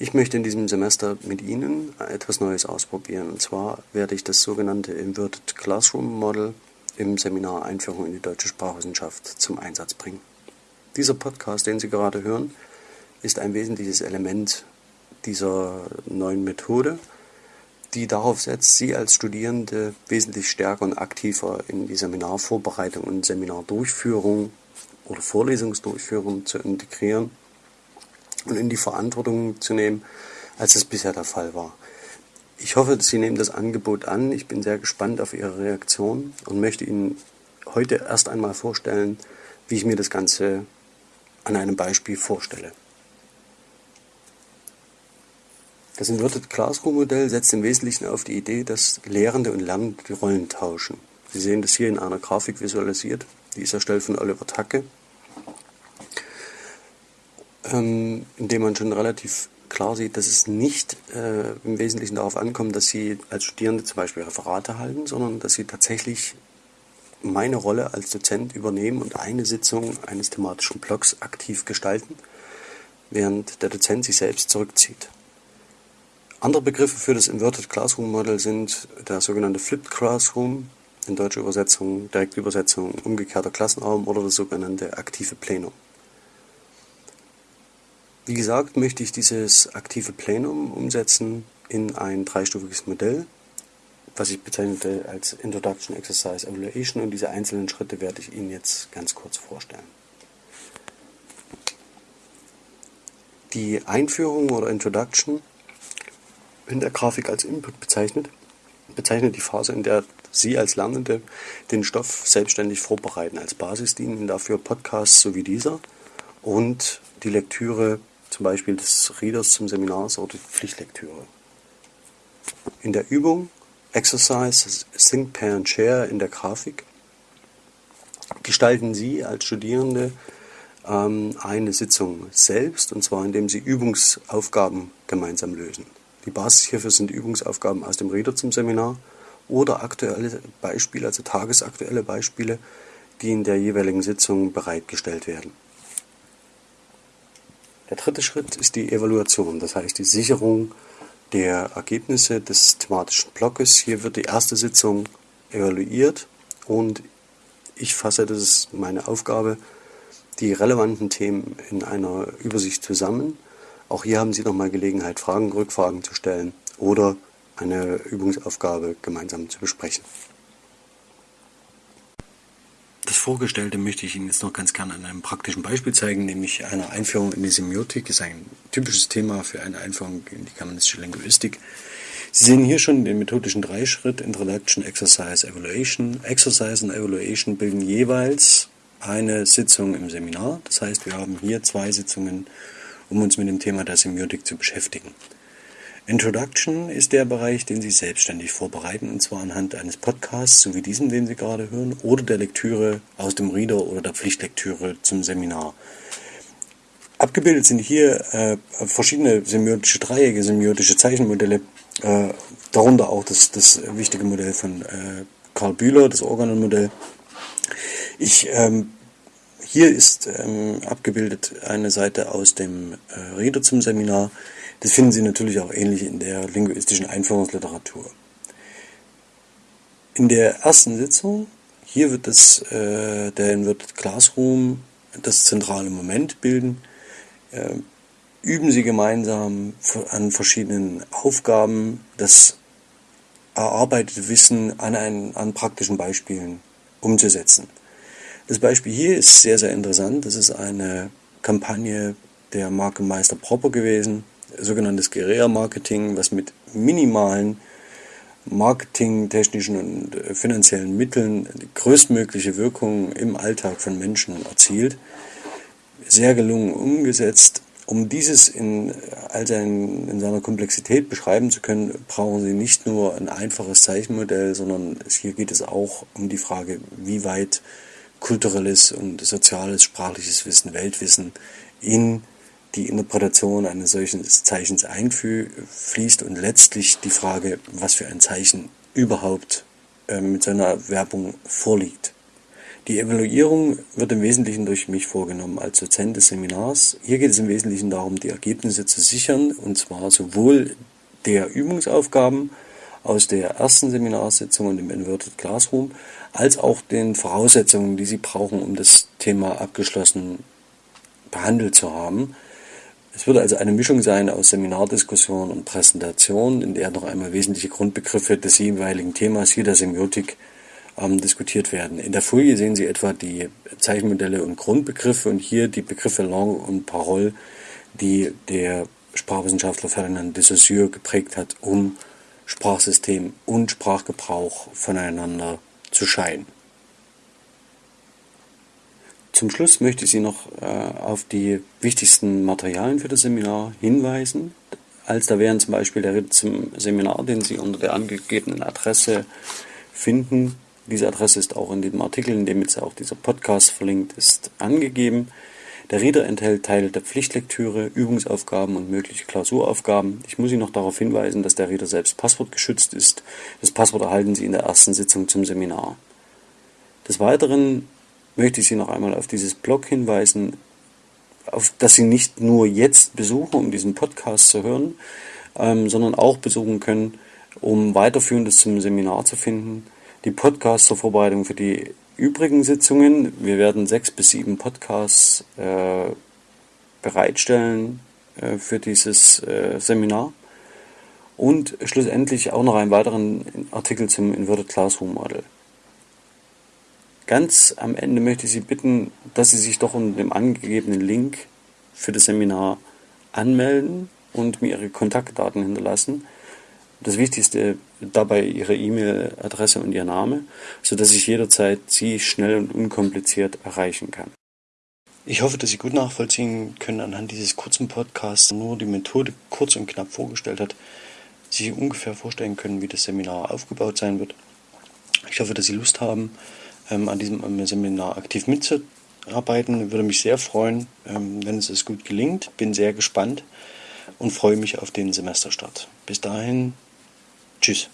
Ich möchte in diesem Semester mit Ihnen etwas Neues ausprobieren. Und zwar werde ich das sogenannte Inverted Classroom Model im Seminar Einführung in die deutsche Sprachwissenschaft zum Einsatz bringen. Dieser Podcast, den Sie gerade hören, ist ein wesentliches Element dieser neuen Methode, die darauf setzt, Sie als Studierende wesentlich stärker und aktiver in die Seminarvorbereitung und Seminardurchführung oder Vorlesungsdurchführung zu integrieren und in die Verantwortung zu nehmen, als es bisher der Fall war. Ich hoffe, Sie nehmen das Angebot an. Ich bin sehr gespannt auf Ihre Reaktion und möchte Ihnen heute erst einmal vorstellen, wie ich mir das Ganze an einem Beispiel vorstelle. Das Inverted Classroom Modell setzt im Wesentlichen auf die Idee, dass Lehrende und Lernende die Rollen tauschen. Sie sehen das hier in einer Grafik visualisiert. Die ist erstellt von Oliver Tacke ähm, indem man schon relativ klar sieht, dass es nicht äh, im Wesentlichen darauf ankommt, dass Sie als Studierende zum Beispiel Referate halten, sondern dass Sie tatsächlich meine Rolle als Dozent übernehmen und eine Sitzung eines thematischen Blocks aktiv gestalten, während der Dozent sich selbst zurückzieht. Andere Begriffe für das Inverted Classroom Model sind der sogenannte Flipped Classroom, in deutscher Übersetzung, Direktübersetzung, umgekehrter Klassenraum oder das sogenannte aktive Plenum. Wie gesagt, möchte ich dieses aktive Plenum umsetzen in ein dreistufiges Modell, was ich bezeichnete als Introduction, Exercise, Evaluation und diese einzelnen Schritte werde ich Ihnen jetzt ganz kurz vorstellen. Die Einführung oder Introduction in der Grafik als Input bezeichnet, bezeichnet die Phase, in der Sie als Lernende den Stoff selbstständig vorbereiten. Als Basis dienen dafür Podcasts so wie dieser und die Lektüre zum Beispiel des Readers zum Seminar oder die Pflichtlektüre. In der Übung Exercise Think, Pair and Share in der Grafik gestalten Sie als Studierende ähm, eine Sitzung selbst, und zwar indem Sie Übungsaufgaben gemeinsam lösen. Die Basis hierfür sind Übungsaufgaben aus dem Reader zum Seminar oder aktuelle Beispiele, also tagesaktuelle Beispiele, die in der jeweiligen Sitzung bereitgestellt werden. Der dritte Schritt ist die Evaluation, das heißt die Sicherung der Ergebnisse des thematischen Blockes. Hier wird die erste Sitzung evaluiert und ich fasse, das ist meine Aufgabe, die relevanten Themen in einer Übersicht zusammen. Auch hier haben Sie nochmal Gelegenheit, Fragen, Rückfragen zu stellen oder eine Übungsaufgabe gemeinsam zu besprechen. Vorgestellte möchte ich Ihnen jetzt noch ganz gerne an einem praktischen Beispiel zeigen, nämlich einer Einführung in die Semiotik. Das ist ein typisches Thema für eine Einführung in die germanistische Linguistik. Sie sehen hier schon den methodischen Dreischritt Introduction, Exercise, Evaluation. Exercise und Evaluation bilden jeweils eine Sitzung im Seminar. Das heißt, wir haben hier zwei Sitzungen, um uns mit dem Thema der Semiotik zu beschäftigen. Introduction ist der Bereich, den Sie selbstständig vorbereiten, und zwar anhand eines Podcasts, so wie diesen, den Sie gerade hören, oder der Lektüre aus dem Reader oder der Pflichtlektüre zum Seminar. Abgebildet sind hier äh, verschiedene semiotische Dreiecke, semiotische Zeichenmodelle, äh, darunter auch das, das wichtige Modell von äh, Karl Bühler, das Organonmodell. Ich, ähm, hier ist ähm, abgebildet eine Seite aus dem äh, Reader zum Seminar. Das finden Sie natürlich auch ähnlich in der linguistischen Einführungsliteratur. In der ersten Sitzung, hier wird das, äh, der wird Classroom das zentrale Moment bilden, äh, üben Sie gemeinsam an verschiedenen Aufgaben das erarbeitete Wissen an, einen, an praktischen Beispielen umzusetzen. Das Beispiel hier ist sehr, sehr interessant. Das ist eine Kampagne der Marke Meister Proper gewesen sogenanntes Guerilla-Marketing, was mit minimalen marketingtechnischen und äh, finanziellen Mitteln die größtmögliche Wirkung im Alltag von Menschen erzielt. Sehr gelungen umgesetzt. Um dieses in, all sein, in seiner Komplexität beschreiben zu können, brauchen Sie nicht nur ein einfaches Zeichenmodell, sondern hier geht es auch um die Frage, wie weit kulturelles und soziales, sprachliches Wissen, Weltwissen in die Interpretation eines solchen Zeichens einfließt und letztlich die Frage, was für ein Zeichen überhaupt äh, mit seiner Werbung vorliegt. Die Evaluierung wird im Wesentlichen durch mich vorgenommen als Dozent des Seminars. Hier geht es im Wesentlichen darum, die Ergebnisse zu sichern, und zwar sowohl der Übungsaufgaben aus der ersten Seminarsitzung und im Inverted Classroom, als auch den Voraussetzungen, die Sie brauchen, um das Thema abgeschlossen behandelt zu haben. Es wird also eine Mischung sein aus Seminardiskussion und Präsentation, in der noch einmal wesentliche Grundbegriffe des jeweiligen Themas, hier der Semiotik, ähm, diskutiert werden. In der Folie sehen Sie etwa die Zeichenmodelle und Grundbegriffe und hier die Begriffe Langue und Parole, die der Sprachwissenschaftler Ferdinand de Saussure geprägt hat, um Sprachsystem und Sprachgebrauch voneinander zu scheiden. Zum Schluss möchte ich Sie noch äh, auf die wichtigsten Materialien für das Seminar hinweisen. Als da wären zum Beispiel der Ritt zum Seminar, den Sie unter der angegebenen Adresse finden. Diese Adresse ist auch in dem Artikel, in dem jetzt auch dieser Podcast verlinkt ist, angegeben. Der Reader enthält Teile der Pflichtlektüre, Übungsaufgaben und mögliche Klausuraufgaben. Ich muss Sie noch darauf hinweisen, dass der Reader selbst passwortgeschützt ist. Das Passwort erhalten Sie in der ersten Sitzung zum Seminar. Des Weiteren möchte ich Sie noch einmal auf dieses Blog hinweisen, auf das Sie nicht nur jetzt besuchen, um diesen Podcast zu hören, ähm, sondern auch besuchen können, um weiterführendes zum Seminar zu finden. Die Podcasts zur Vorbereitung für die übrigen Sitzungen. Wir werden sechs bis sieben Podcasts äh, bereitstellen äh, für dieses äh, Seminar. Und schlussendlich auch noch einen weiteren Artikel zum Inverted Classroom Model. Ganz am Ende möchte ich Sie bitten, dass Sie sich doch unter dem angegebenen Link für das Seminar anmelden und mir Ihre Kontaktdaten hinterlassen. Das Wichtigste dabei Ihre E-Mail-Adresse und Ihr Name, sodass ich jederzeit Sie schnell und unkompliziert erreichen kann. Ich hoffe, dass Sie gut nachvollziehen können anhand dieses kurzen Podcasts, nur die Methode kurz und knapp vorgestellt hat, sich ungefähr vorstellen können, wie das Seminar aufgebaut sein wird. Ich hoffe, dass Sie Lust haben, an diesem Seminar aktiv mitzuarbeiten. Würde mich sehr freuen, ähm, wenn es es gut gelingt. Bin sehr gespannt und freue mich auf den Semesterstart. Bis dahin, tschüss.